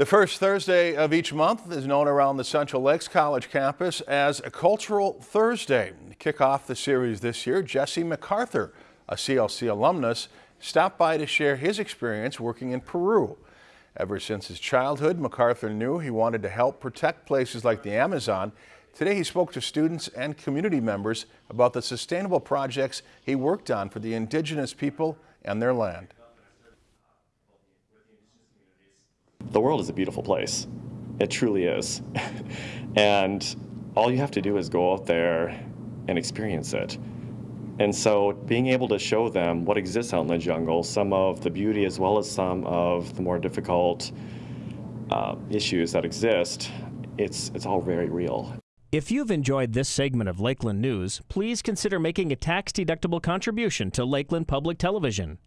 The first Thursday of each month is known around the Central Lakes College campus as a Cultural Thursday. To kick off the series this year, Jesse MacArthur, a CLC alumnus, stopped by to share his experience working in Peru. Ever since his childhood, MacArthur knew he wanted to help protect places like the Amazon. Today he spoke to students and community members about the sustainable projects he worked on for the indigenous people and their land. The world is a beautiful place. It truly is. and all you have to do is go out there and experience it. And so being able to show them what exists out in the jungle, some of the beauty as well as some of the more difficult uh, issues that exist, it's, it's all very real. If you've enjoyed this segment of Lakeland News, please consider making a tax-deductible contribution to Lakeland Public Television.